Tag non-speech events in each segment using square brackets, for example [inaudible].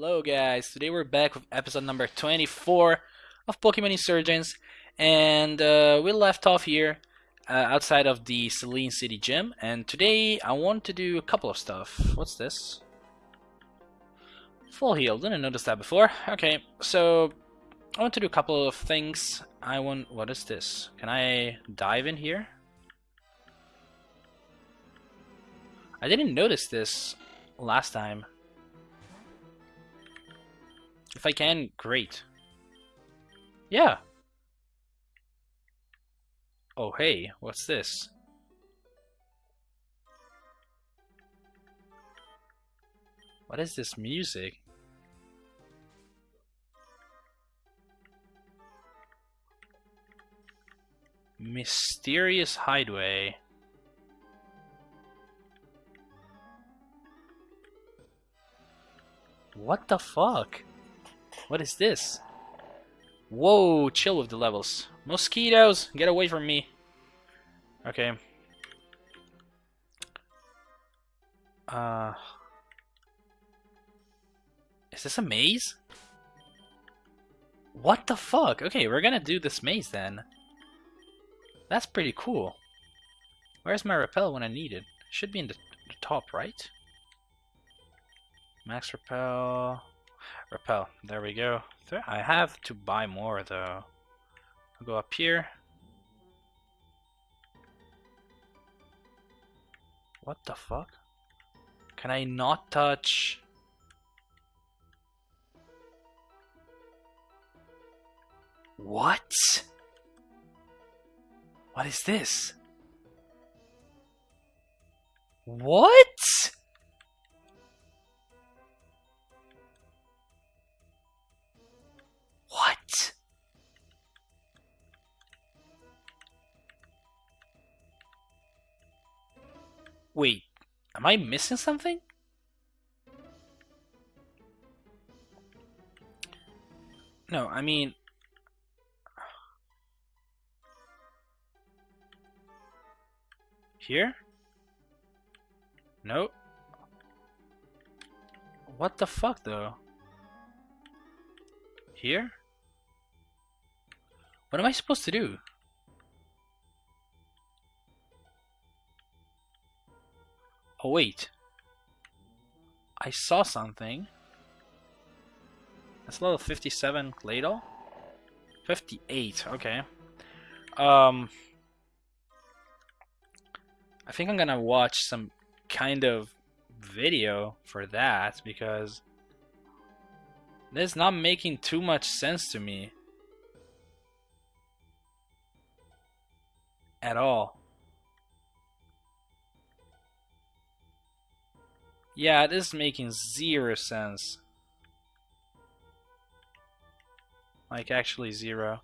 Hello guys, today we're back with episode number 24 of Pokemon Insurgence and uh, we left off here uh, outside of the Selene City Gym and today I want to do a couple of stuff. What's this? Full heal, didn't notice that before. Okay, so I want to do a couple of things. I want, what is this? Can I dive in here? I didn't notice this last time. If I can, great. Yeah. Oh hey, what's this? What is this music? Mysterious Hideaway. What the fuck? What is this? Whoa, chill with the levels. Mosquitoes, get away from me. Okay. Uh... Is this a maze? What the fuck? Okay, we're gonna do this maze then. That's pretty cool. Where's my repel when I need it? Should be in the, the top, right? Max repel. Repel. There we go. I have to buy more though. I'll go up here. What the fuck? Can I not touch? What? What is this? What? What? Wait, am I missing something? No, I mean... Here? No. What the fuck, though? Here? What am I supposed to do? Oh wait. I saw something. That's level 57 Claydol? 58, okay. Um I think I'm gonna watch some kind of video for that because this is not making too much sense to me. At all. Yeah, this is making zero sense. Like, actually zero.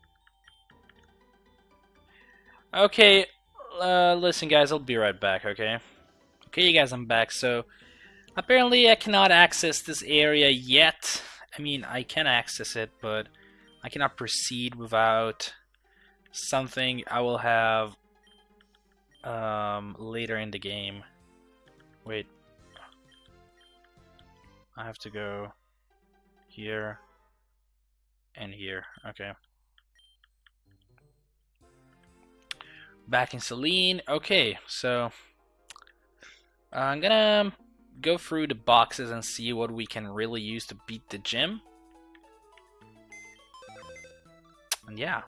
Okay, uh, listen guys, I'll be right back, okay? Okay, you guys, I'm back. So, apparently I cannot access this area yet. I mean, I can access it, but I cannot proceed without something I will have um, later in the game. Wait. I have to go here and here. Okay. Back in Selene. Okay, so I'm gonna go through the boxes and see what we can really use to beat the gym. And yeah.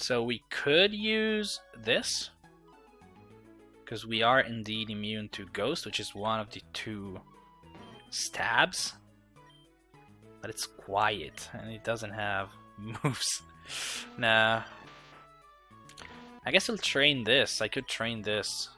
So we could use this. Because we are indeed immune to Ghost, which is one of the two stabs. But it's quiet, and it doesn't have [laughs] moves. nah. I guess I'll train this. I could train this.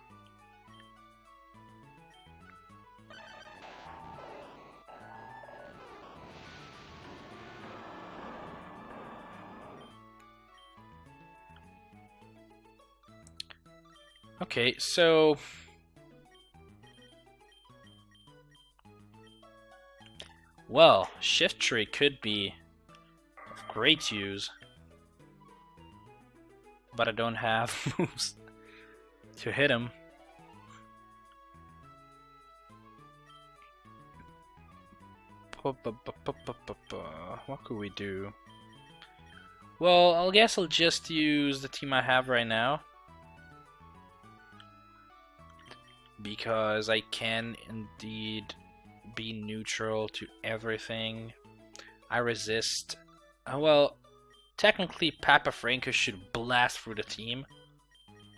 Okay, so... Well, Shiftry could be of great use. But I don't have [laughs] moves to hit him. What could we do? Well, I guess I'll just use the team I have right now. Because I can indeed be neutral to everything. I resist. Uh, well, technically Papa Franco should blast through the team.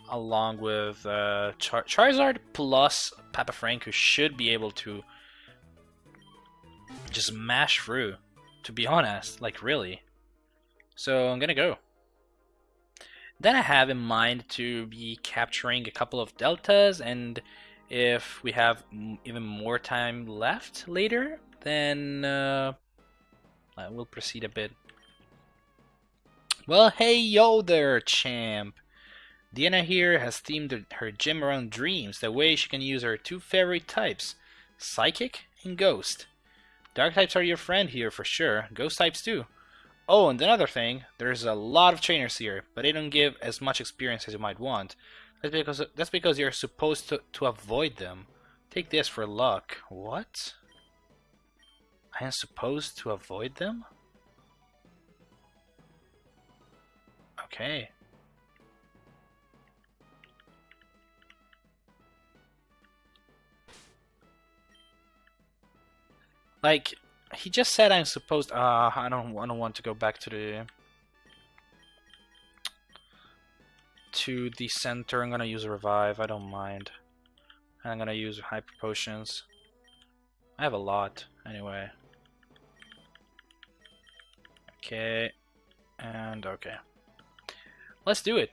Along with uh, Char Charizard plus Papa Franco should be able to just mash through. To be honest, like really. So I'm gonna go. Then I have in mind to be capturing a couple of deltas, and if we have even more time left later, then uh, we'll proceed a bit. Well, hey yo there, champ! Diana here has themed her gym around dreams, the way she can use her two favorite types, Psychic and Ghost. Dark types are your friend here for sure, Ghost types too. Oh, and another thing, there's a lot of trainers here, but they don't give as much experience as you might want. That's because that's because you're supposed to, to avoid them. Take this for luck. What? I am supposed to avoid them? Okay. Like, he just said I'm supposed. Uh, I don't. I don't want to go back to the to the center. I'm gonna use revive. I don't mind. And I'm gonna use hyper potions. I have a lot anyway. Okay, and okay. Let's do it.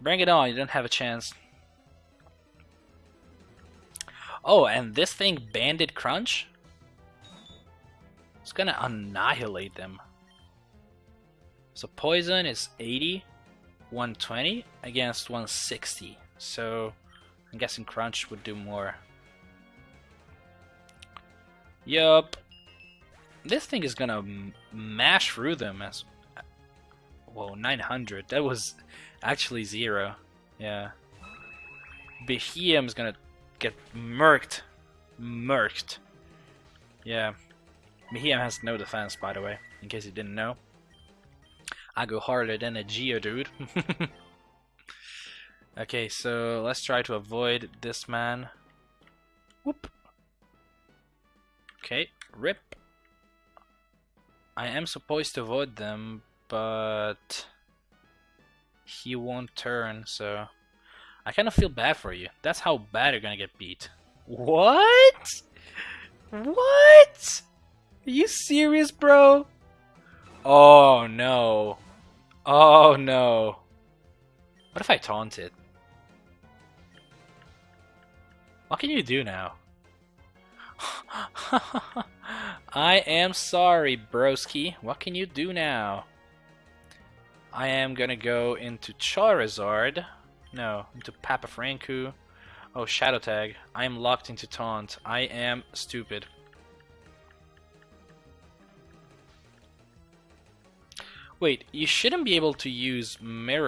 Bring it on. You don't have a chance. Oh, and this thing, Banded Crunch? It's gonna annihilate them. So Poison is 80, 120 against 160. So I'm guessing Crunch would do more. Yup. This thing is gonna mash through them as... Whoa, 900. That was actually zero. Yeah. Behemoth's gonna get murked. Murked. Yeah. Behemoth has no defense, by the way, in case you didn't know. I go harder than a Geodude. [laughs] okay, so let's try to avoid this man. Whoop. Okay, rip. I am supposed to avoid them, but he won't turn, so I kind of feel bad for you. That's how bad you're gonna get beat. What? What? Are you serious, bro? Oh no. Oh no. What if I taunt it? What can you do now? [laughs] I am sorry, broski. What can you do now? I am gonna go into Charizard. No, into Papa Franku. Oh, Shadow Tag. I am locked into Taunt. I am stupid. Wait, you shouldn't be able to use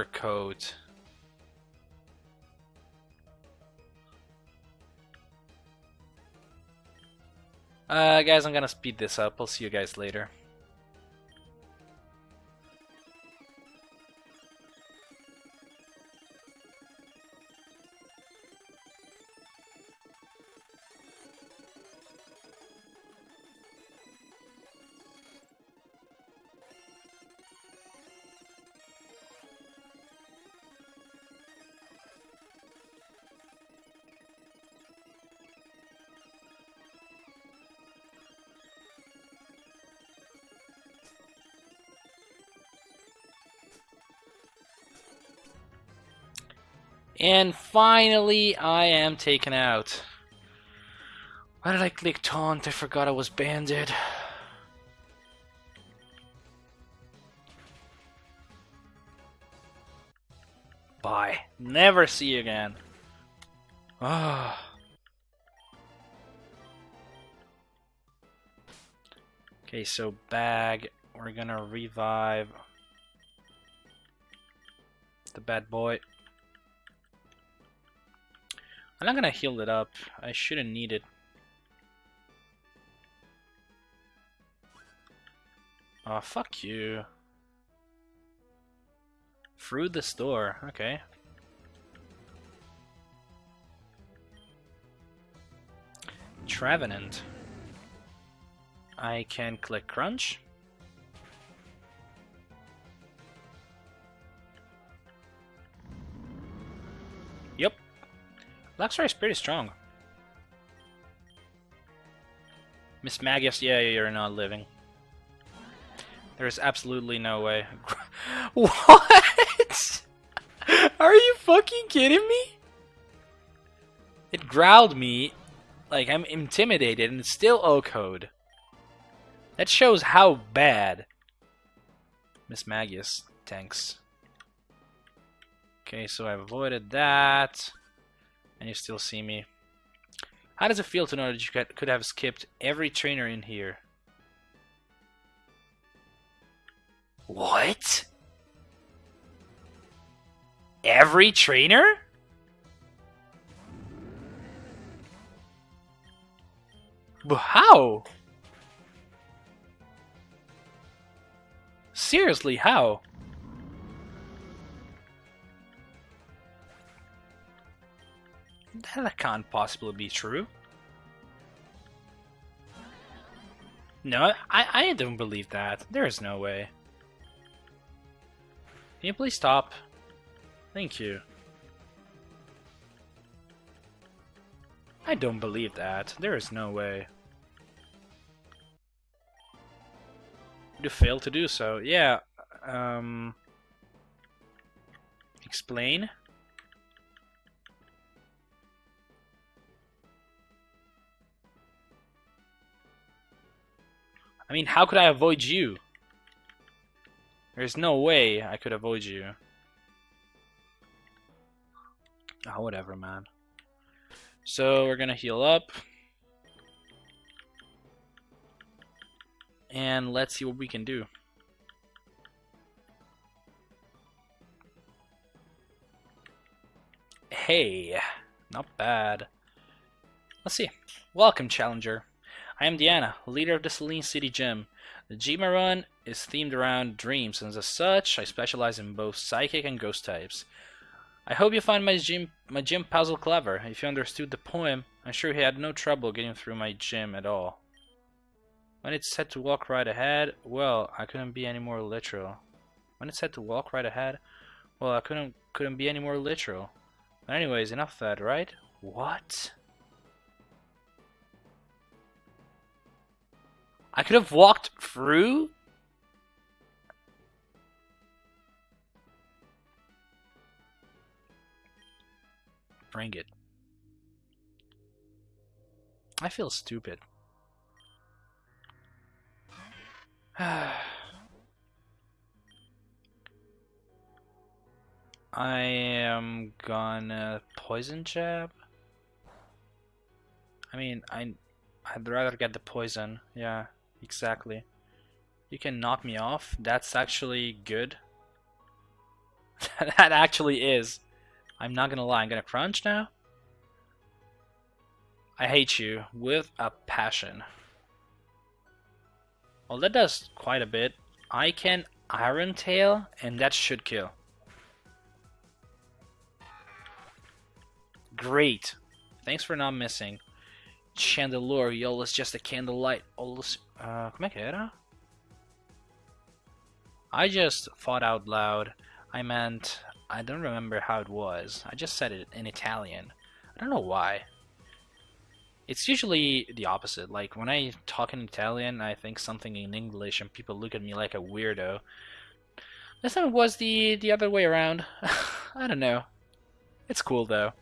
Coat. Uh, guys, I'm gonna speed this up. I'll see you guys later. And finally, I am taken out. Why did I click taunt? I forgot I was banded. Bye. Never see you again. Ah. okay, so bag. We're gonna revive the bad boy. I'm not gonna heal it up. I shouldn't need it. Aw, oh, fuck you. Through the store, okay. Trevenant. I can click crunch. Luxray is pretty strong. Mismagius, yeah, you're not living. There is absolutely no way. [laughs] what? [laughs] Are you fucking kidding me? It growled me like I'm intimidated and it's still OHKO'd. That shows how bad Mismagius tanks. Okay, so I've avoided that. And you still see me. How does it feel to know that you could have skipped every trainer in here? What? Every trainer? But how? Seriously, how? That can't possibly be true. No, I, I don't believe that. There is no way. Can you please stop? Thank you. I don't believe that. There is no way. You failed to do so. Yeah. Um. Explain. I mean, how could I avoid you? There's no way I could avoid you. Oh, whatever, man. So, we're gonna heal up. And let's see what we can do. Hey, not bad. Let's see. Welcome, Challenger. I am Diana, leader of the Selene City Gym. The gym run is themed around dreams, and as such, I specialize in both psychic and ghost types. I hope you find my gym my gym puzzle clever. If you understood the poem, I'm sure he had no trouble getting through my gym at all. When it said to walk right ahead, well, I couldn't be any more literal. When it said to walk right ahead, well, I couldn't couldn't be any more literal. But anyways, enough of that, right? What? I could have walked through? Bring it. I feel stupid. [sighs] I am gonna poison jab. I mean, I I'd rather get the poison. Yeah. Exactly. You can knock me off. That's actually good. [laughs] that actually is. I'm not gonna lie. I'm gonna crunch now. I hate you with a passion. Well, that does quite a bit. I can Iron Tail, and that should kill. Great. Thanks for not missing. Chandelure, it's just a candlelight. Always Uh, como é era? I just thought out loud. I meant, I don't remember how it was. I just said it in Italian. I don't know why. It's usually the opposite. Like, when I talk in Italian, I think something in English and people look at me like a weirdo. This time it was the, the other way around. [laughs] I don't know. It's cool, though.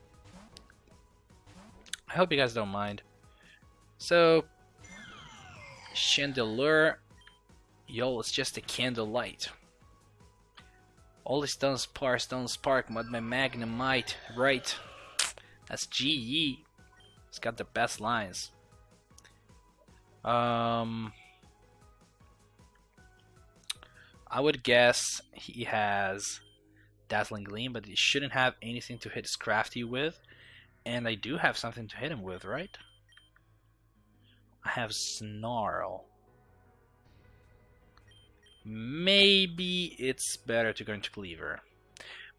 I hope you guys don't mind. So, Chandelure, yo, it's just a candlelight. All this don't spark, don't spark, but my magnum might, right? That's GE. It's got the best lines. Um, I would guess he has Dazzling Gleam, but he shouldn't have anything to hit Scrafty with. And I do have something to hit him with, right? I have Snarl. maybe it's better to go into Cleaver.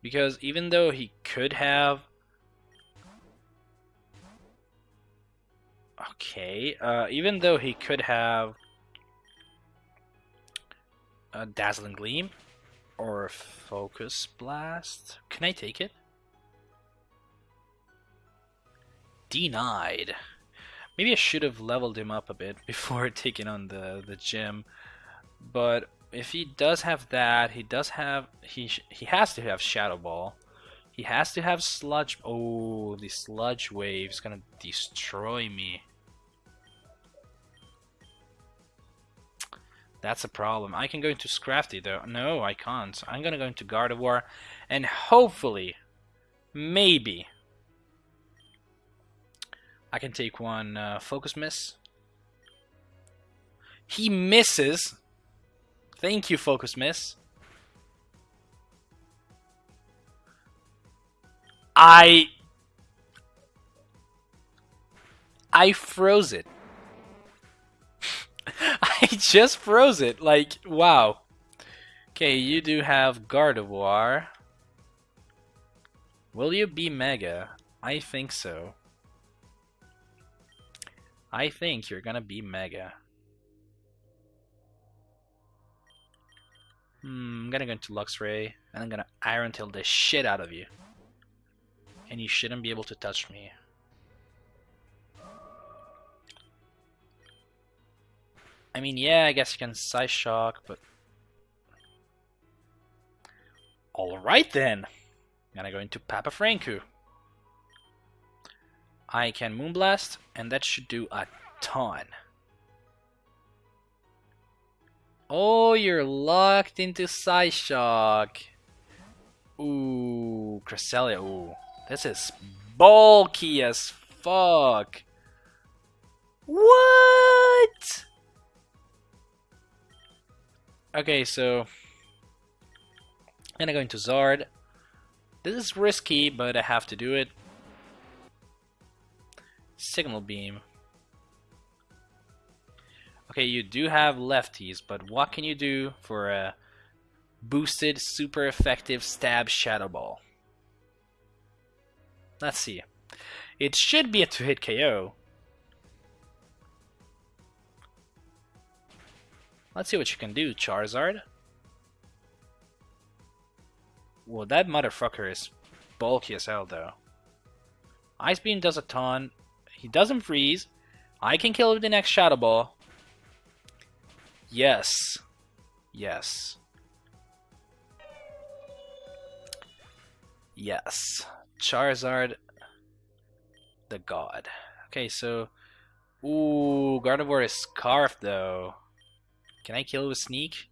Because even though he could have... Okay, uh, even though he could have a Dazzling Gleam or Focus Blast, can I take it? Denied. Maybe I should have leveled him up a bit [laughs] before taking on the, the gym. But if he does have that, he does have he he has to have Shadow Ball. He has to have Sludge. Oh, the Sludge Wave is gonna destroy me. That's a problem. I can go into Scrafty though. No, I can't. I'm gonna go into Gardevoir, and hopefully, maybe, I can take one uh, Focus Miss. He misses. Thank you, Focus Miss. I... I froze it. [laughs] I just froze it. Like, wow. Okay, you do have Gardevoir. Will you be Mega? I think so. I think you're gonna be Mega. Hmm, I'm gonna go into Luxray, and I'm gonna Iron Tail the shit out of you. And you shouldn't be able to touch me. I mean, yeah, I guess you can Psyshock, but... Alright then! I'm gonna go into Papa Franku. I can Moonblast, and that should do a ton. Oh, you're locked into Psyshock. Ooh, Cresselia. Ooh, this is bulky as fuck. What? Okay, so I'm gonna go into Zard. This is risky, but I have to do it. Signal Beam. Okay, you do have lefties, but what can you do for a boosted, super effective stab Shadow Ball? Let's see. It should be a two-hit KO. Let's see what you can do, Charizard. Well, that motherfucker is bulky as hell, though. Ice Beam does a ton. He doesn't freeze. I can kill with the next Shadow Ball. Yes. Yes. Yes. Charizard, the god. Okay, so... Ooh, Gardevoir is Scarf, though. Can I kill with Sneak?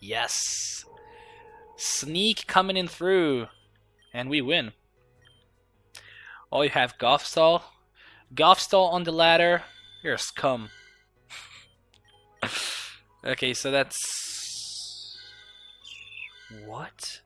Yes! Sneak coming in through. And we win. Oh, you have Gothstall. Gothstall on the ladder. You're scum. [laughs] okay, so that's... What?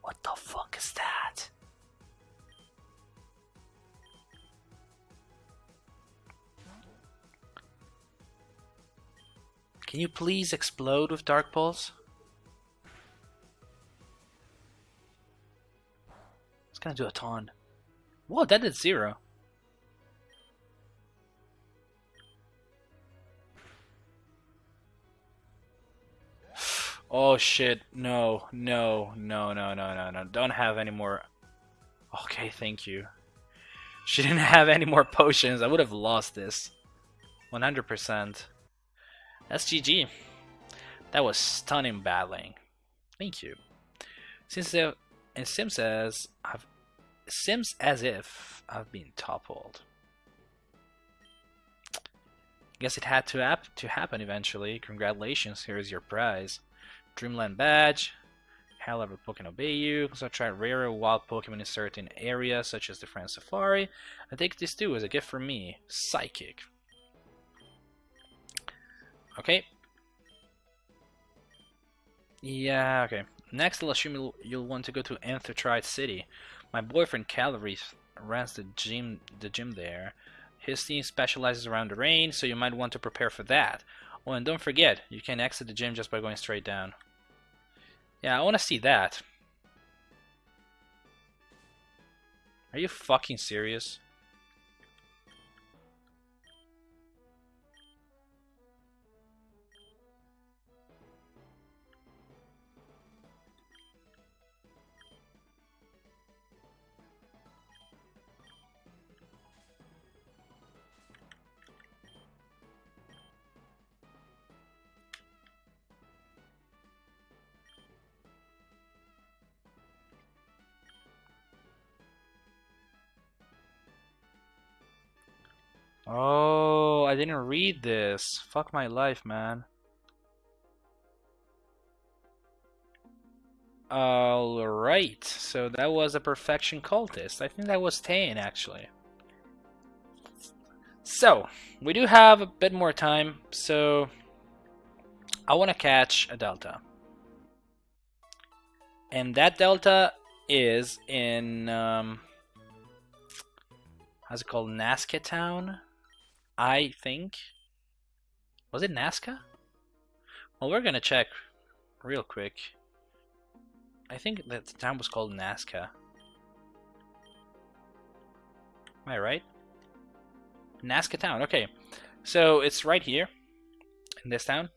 What the Can you please explode with Dark Pulse? It's gonna do a ton. Whoa, that did zero. [sighs] Oh shit, no, no, no, no, no, no, no. Don't have any more. Okay, thank you. She [laughs] didn't have any more potions. I would have lost this. 100%. That's GG. That was stunning battling. Thank you. Since the it seems as I've seems as if I've been toppled. Guess it had to hap to happen eventually. Congratulations, here is your prize. Dreamland badge. However, Pokemon obey you. So try rare wild Pokemon in certain areas, such as the Friend Safari. I take this too as a gift from me. Psychic. Okay. Yeah, okay. Next, I'll assume you'll, you'll want to go to Amphitrite City. My boyfriend Calreath runs the gym the gym there. His team specializes around the rain, so you might want to prepare for that. Oh, and don't forget, you can exit the gym just by going straight down. Yeah, I want to see that. Are you fucking serious? Oh, I didn't read this. Fuck my life, man. Alright, so that was a perfection cultist. I think that was Tane, actually. So, we do have a bit more time, so I want to catch a delta. And that delta is in, um, how's it called, Nazca Town? I think. Was it Nazca? Well, we're gonna check real quick. I think that the town was called Nazca. Am I right? Nazca town, okay. So it's right here in this town,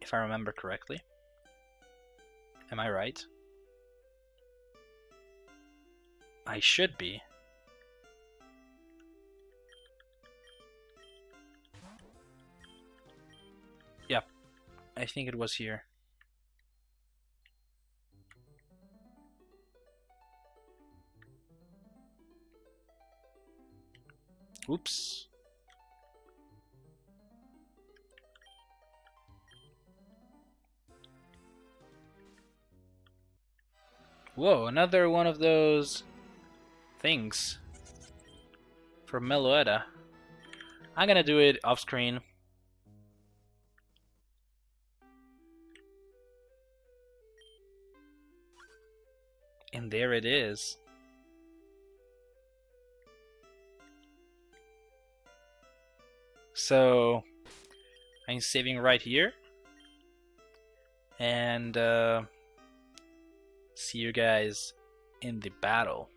if I remember correctly. Am I right? I should be. I think it was here. Oops. Whoa, another one of those things from Meloetta. I'm gonna do it off screen. There it is. So I'm saving right here and uh, see you guys in the battle.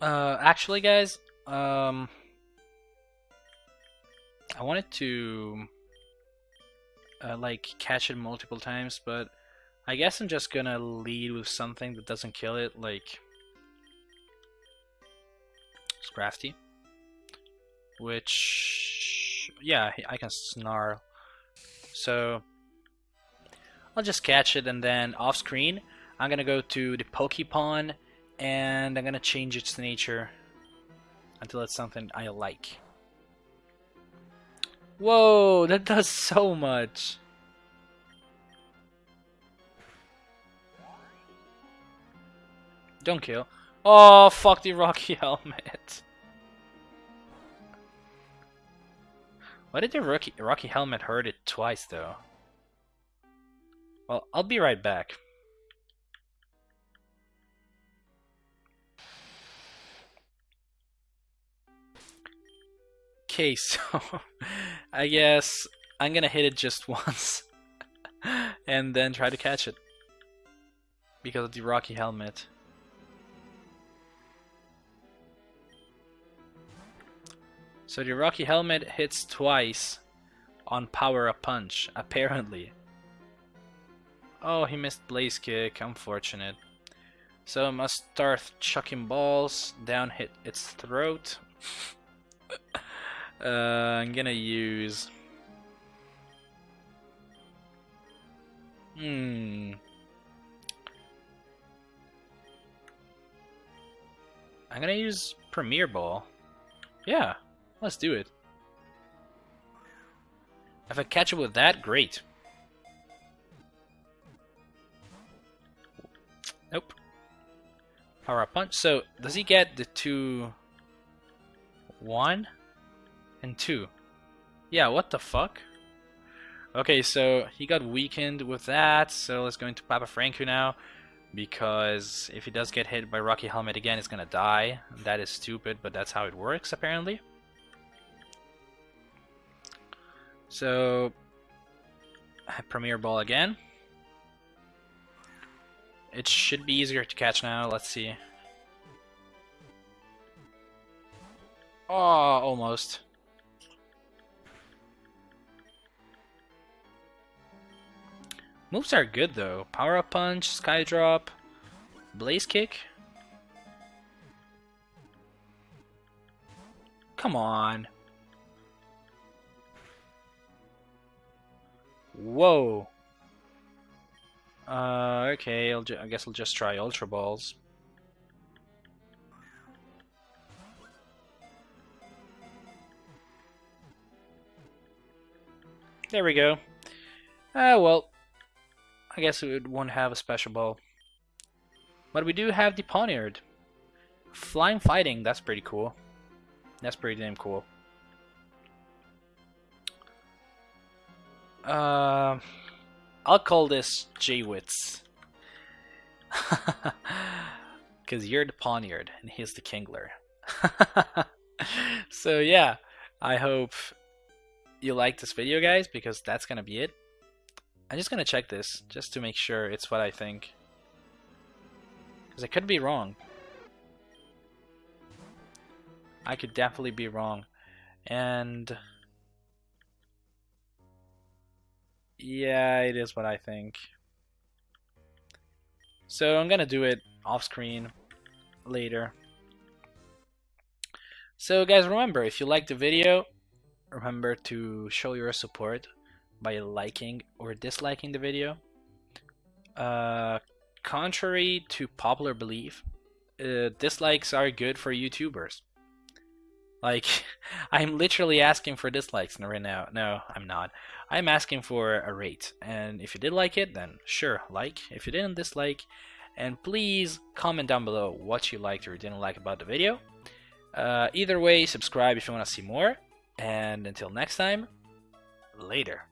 Uh, actually, guys, um, I wanted to uh, like catch it multiple times, but I guess I'm just gonna lead with something that doesn't kill it, like Scrafty. Which, yeah, I can snarl. So, I'll just catch it and then off screen, I'm gonna go to the Pokepon and I'm gonna change its nature until it's something I like. Whoa, that does so much. Don't kill. Oh, fuck the Rocky [laughs] Helmet. Why did the Rocky, Rocky Helmet hurt it twice, though? Well, I'll be right back. Okay, [laughs] so I guess I'm gonna hit it just [laughs] once and then try to catch it because of the Rocky Helmet. So the Rocky Helmet hits twice on Power Up Punch, apparently. Oh, he missed Blaze Kick, unfortunate. So must start chucking balls down hit its throat. [laughs] uh, I'm gonna use... Hmm... I'm gonna use Premier Ball. Yeah, Let's do it. If I catch it with that, great. Nope. Power up punch. So, does he get the two... One? And two? Yeah, what the fuck? Okay, so he got weakened with that, so let's go into Papa Franku now. Because if he does get hit by Rocky Helmet again, he's gonna die. That is stupid, but that's how it works, apparently. So, Premier Ball again. It should be easier to catch now, let's see. Oh, almost. Moves are good though. Power Up Punch, Sky Drop, Blaze Kick. Come on. Whoa. Uh, okay, I'll I guess I'll just try Ultra Balls. There we go. Ah, uh, well, I guess it won't have a special ball. But we do have the Poniard. Flying Fighting, that's pretty cool. That's pretty damn cool. Uh, I'll call this J-Wits. [laughs] Because you're the Poniard and he's the Kingler. [laughs] so yeah, I hope you like this video guys because that's gonna be it. I'm just gonna check this just to make sure it's what I think. Because I could be wrong. I could definitely be wrong. And... Yeah, it is what I think. So I'm gonna do it off screen later. So guys, remember, if you liked the video, remember to show your support by liking or disliking the video. Uh, contrary to popular belief, uh, dislikes are good for YouTubers. Like, [laughs] I'm literally asking for dislikes right now. No, I'm not. I'm asking for a rate. And if you did like it, then sure, like. If you didn't dislike, and please comment down below what you liked or didn't like about the video. Uh, either way, subscribe if you want to see more. And until next time, later.